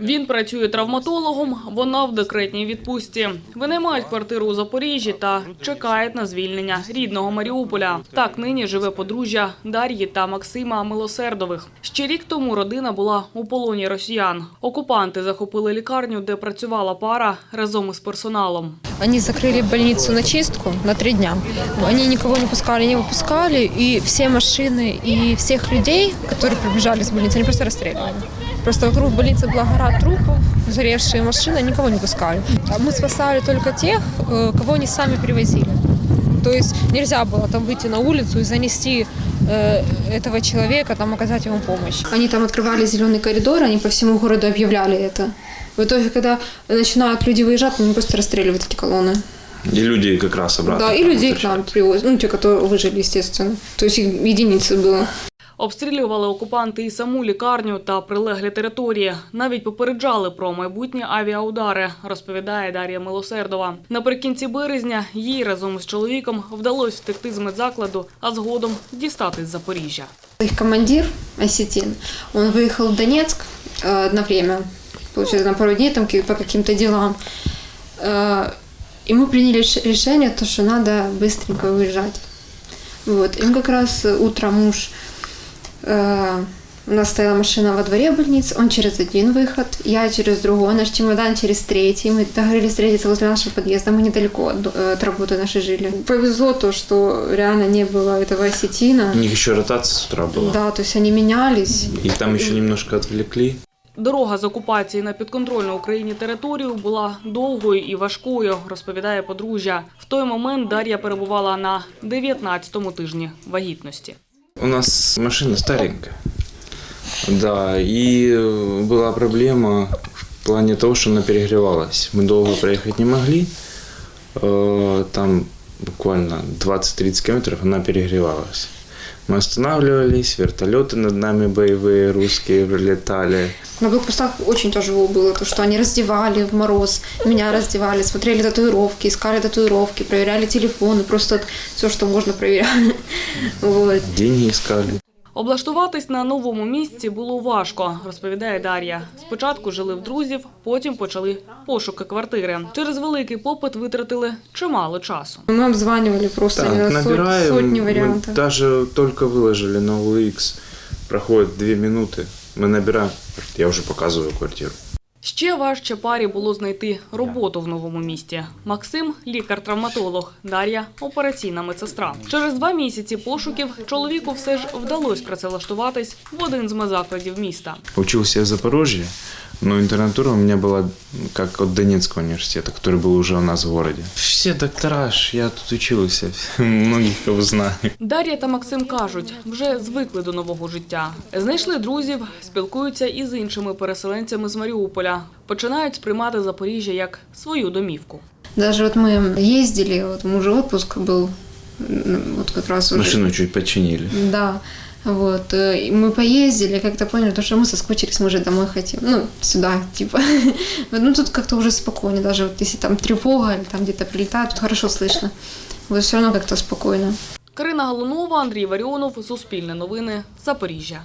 Він працює травматологом, вона в декретній відпустці. Вони мають квартиру у Запоріжжі та чекають на звільнення рідного Маріуполя. Так нині живе подружжя Дар'ї та Максима Милосердових. Ще рік тому родина була у полоні росіян. Окупанти захопили лікарню, де працювала пара разом із персоналом. Они закрыли больницу на чистку на три дня. Они никого не пускали, не выпускали, и все машины и всех людей, которые прибежали с больницы, они просто расстреливали. Просто вокруг больницы была гора трупов, сгоревшие машины, никого не пускали. А мы спасали только тех, э, кого они сами привозили. То есть нельзя было там выйти на улицу и занести э, этого человека, там оказать ему помощь. Они там открывали зеленый коридор, они по всему городу объявляли это. В итоге, когда начинают люди выезжать, они просто расстреливают эти колонны. И люди как раз обратно. Да, и людей к нам привозят, ну, те, которые выжили, естественно. То есть их единицы было. Обстрілювали окупанти і саму лікарню та прилеглі території. Навіть попереджали про майбутні авіаудари, розповідає Дар'я Милосердова. Наприкінці березня їй разом з чоловіком вдалося втекти з медзакладу, а згодом дістатись з Запоріжжя. Их командир, Осетин, он выехал в Донецк э, одно время, получается, на пару дней там ки- по каким-то делам. Э, И мы приняли ш- решение, то, что надо быстренько уезжать. Вот. И мы как раз э, утром муж, э, у нас стояла машина во дворе больницы, он через один выход, я через другой, наш чемодан через третий. Мы договорились встретиться возле нашего подъезда, мы недалеко от, до- э, от работы нашей жили. Повезло то, что реально не было этого осетина. У них еще ротация с утра была. Да, то есть они менялись. Их там еще немножко отвлекли. Дорога з окупації на підконтрольну Україні територію була довгою і важкою, розповідає подружжя. В той момент Дар'я перебувала на 19-му тижні вагітності. У нас машина старенькая. Да, и э, была проблема в плане того, что она перегревалась. Мы долго проехать не могли. Э, Там буквально 20-30 километров она перегревалась. Мы останавливались, вертолеты над нами боевые русские прилетали. На блокпостах очень тяжело было, то, что они раздевали в мороз, меня раздевали, смотрели татуировки, искали татуировки, проверяли телефоны, просто все, что можно проверяли. Вот. Деньги искали. Облаштуватись на новому місці було важко, розповідає Дар'я. Спочатку жили в друзів, потім почали пошуки квартири. Через великий попит витратили чимало часу. Мы обзванивали просто Так, именно сот- набираем. сотни мы вариантов. даже только выложили на OLX. Проходит две минуты. Мы набираем. Я уже показываю квартиру. Ще важче парі було знайти роботу в новому місті. Максим лікар-травматолог, Дар'я операційна медсестра. Через два місяці пошуків чоловіку все ж вдалося працевлаштуватись в один з медзакладів міста. Почувся в Запорожье, но интернатура у меня была как от Донецкого университета, который был уже у нас в городе. Все доктора, ж, я тут учился, многих кого знаю. Дар'я та Максим кажуть, вже звикли до нового життя. Знайшли друзів, спілкуються із іншими переселенцями з Маріуполя. Починають сприймати Запоріжжя як свою домівку. Даже вот мы ездили, вот мужа отпуск был, м, вот как раз уже. Машину чуть починили. Да. Вот. э, и Мы поездили, как-то поняли, то, что мы соскучились, мы уже домой хотим. Ну, сюда, типа. Вот, Ну, тут как-то уже спокойнее. Даже вот если там тревога или там где-то прилетает, тут хорошо слышно. Вот все равно как-то спокойно. Карина Галунова, Андрій Варіонов, Суспільне новини, Запоріжжя.